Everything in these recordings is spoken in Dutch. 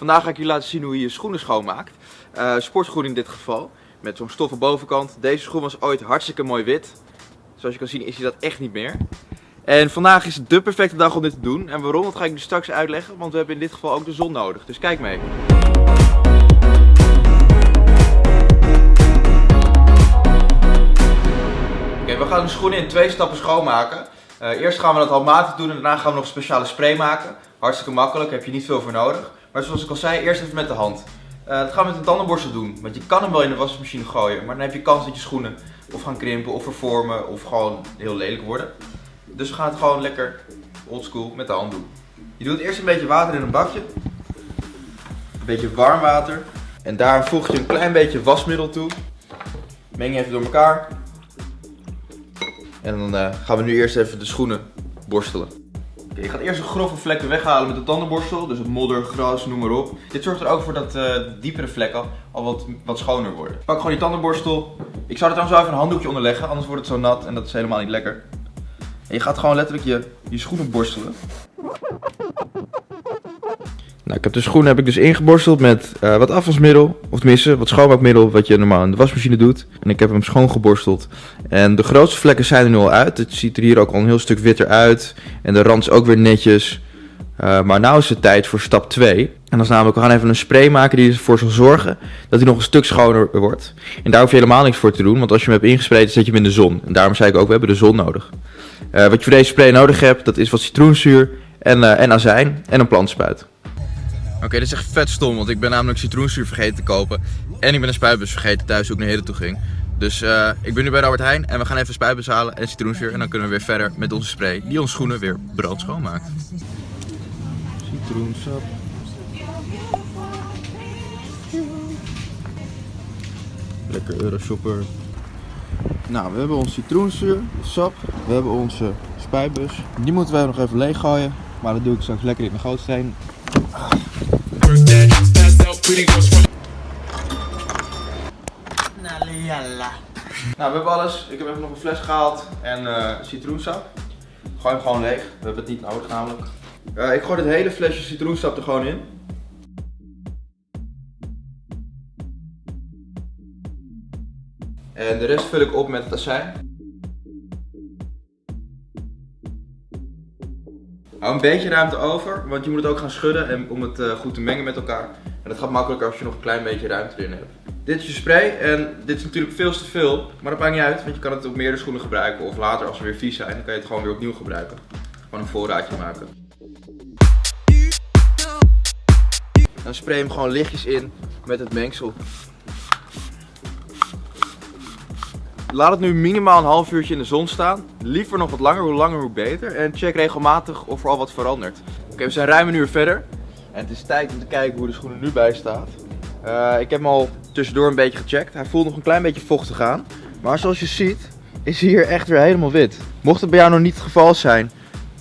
Vandaag ga ik jullie laten zien hoe je je schoenen schoonmaakt. Uh, sportschoen in dit geval, met zo'n stoffen bovenkant. Deze schoen was ooit hartstikke mooi wit. Zoals je kan zien is hij dat echt niet meer. En vandaag is de perfecte dag om dit te doen. En waarom, dat ga ik dus straks uitleggen, want we hebben in dit geval ook de zon nodig. Dus kijk mee. Oké, we gaan de schoenen in twee stappen schoonmaken. Uh, eerst gaan we dat handmatig doen en daarna gaan we nog speciale spray maken. Hartstikke makkelijk, heb je niet veel voor nodig. Maar zoals ik al zei, eerst even met de hand. Dat gaan we met een tandenborstel doen. Want je kan hem wel in de wasmachine gooien, maar dan heb je kans dat je schoenen of gaan krimpen of vervormen of gewoon heel lelijk worden. Dus we gaan het gewoon lekker oldschool met de hand doen. Je doet eerst een beetje water in een bakje. Een beetje warm water. En daar voeg je een klein beetje wasmiddel toe. Meng even door elkaar. En dan uh, gaan we nu eerst even de schoenen borstelen. Je gaat eerst de grove vlekken weghalen met de tandenborstel. Dus het modder, gras, noem maar op. Dit zorgt er ook voor dat uh, diepere vlekken al wat, wat schoner worden. Pak gewoon die tandenborstel. Ik zou er trouwens wel even een handdoekje onder leggen, anders wordt het zo nat en dat is helemaal niet lekker. En je gaat gewoon letterlijk je, je schoenen borstelen. Nou, ik heb de schoenen heb ik dus ingeborsteld met uh, wat afwasmiddel, of tenminste wat schoonmaakmiddel wat je normaal in de wasmachine doet. En ik heb hem schoongeborsteld. En de grootste vlekken zijn er nu al uit. Het ziet er hier ook al een heel stuk witter uit. En de rand is ook weer netjes. Uh, maar nu is het tijd voor stap 2. En dat is namelijk, we gaan even een spray maken die ervoor zal zorgen dat hij nog een stuk schoner wordt. En daar hoef je helemaal niks voor te doen, want als je hem hebt ingespreid, zet je hem in de zon. En daarom zei ik ook, we hebben de zon nodig. Uh, wat je voor deze spray nodig hebt, dat is wat citroenzuur en, en azijn en een plantspuit. Oké, okay, dit is echt vet stom, want ik ben namelijk citroenzuur vergeten te kopen. En ik ben een spuitbus vergeten thuis toen ik naar Heden toe ging. Dus uh, ik ben nu bij Albert Heijn en we gaan even spuitbus halen en citroenzuur. En dan kunnen we weer verder met onze spray die onze schoenen weer brandschoon maakt. Citroensap. Lekker Euroshopper. Nou, we hebben onze citroenzuur, sap. We hebben onze spuitbus. Die moeten we nog even leeg gooien. Maar dat doe ik straks lekker in mijn gootsteen. Nou, we hebben alles. Ik heb even nog een fles gehaald en uh, citroensap. Gooi hem gewoon leeg. We hebben het niet nodig namelijk. Uh, ik gooi dit hele flesje citroensap er gewoon in. En de rest vul ik op met het. Hou een beetje ruimte over, want je moet het ook gaan schudden en om het uh, goed te mengen met elkaar. En dat gaat makkelijker als je nog een klein beetje ruimte erin hebt. Dit is je spray en dit is natuurlijk veel te veel, maar dat maakt niet uit, want je kan het op meerdere schoenen gebruiken. Of later als ze weer vies zijn, dan kan je het gewoon weer opnieuw gebruiken. Gewoon een voorraadje maken. Dan spray hem gewoon lichtjes in met het mengsel. Laat het nu minimaal een half uurtje in de zon staan. Liever nog wat langer, hoe langer hoe beter. En check regelmatig of er al wat verandert. Oké, we zijn ruim een uur verder. En het is tijd om te kijken hoe de schoen er nu bij staat. Uh, ik heb hem al tussendoor een beetje gecheckt. Hij voelt nog een klein beetje vochtig aan. Maar zoals je ziet is hij hier echt weer helemaal wit. Mocht het bij jou nog niet het geval zijn,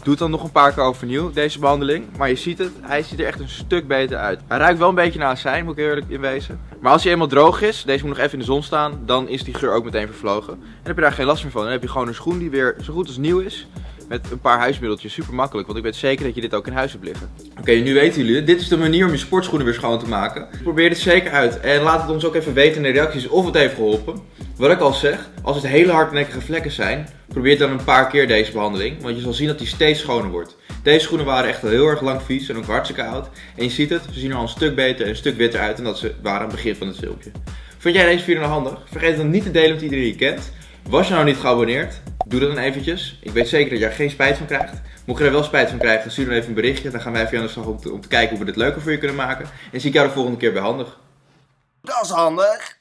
Doe het dan nog een paar keer overnieuw, deze behandeling. Maar je ziet het, hij ziet er echt een stuk beter uit. Hij ruikt wel een beetje naar azijn, moet ik eerlijk in wezen. Maar als hij eenmaal droog is, deze moet nog even in de zon staan, dan is die geur ook meteen vervlogen. En heb je daar geen last meer van. Dan heb je gewoon een schoen die weer zo goed als nieuw is. Met een paar huismiddeltjes, super makkelijk, want ik weet zeker dat je dit ook in huis hebt liggen. Oké, nu weten jullie, dit is de manier om je sportschoenen weer schoon te maken. Probeer dit zeker uit en laat het ons ook even weten in de reacties of het heeft geholpen. Wat ik al zeg, als het hele hardnekkige vlekken zijn, probeer dan een paar keer deze behandeling, want je zal zien dat die steeds schoner wordt. Deze schoenen waren echt heel erg lang vies en ook hartstikke oud. En je ziet het, ze zien er al een stuk beter en een stuk witter uit dan dat ze waren aan het begin van het filmpje. Vond jij deze video nou handig? Vergeet het dan niet te delen met iedereen die je kent. Was je nou niet geabonneerd? Doe dat dan eventjes. Ik weet zeker dat jij er geen spijt van krijgt. Mocht je er wel spijt van krijgen, stuur dan even een berichtje. Dan gaan wij even aan de slag om te, om te kijken hoe we dit leuker voor je kunnen maken. En zie ik jou de volgende keer bij handig. Dat is handig.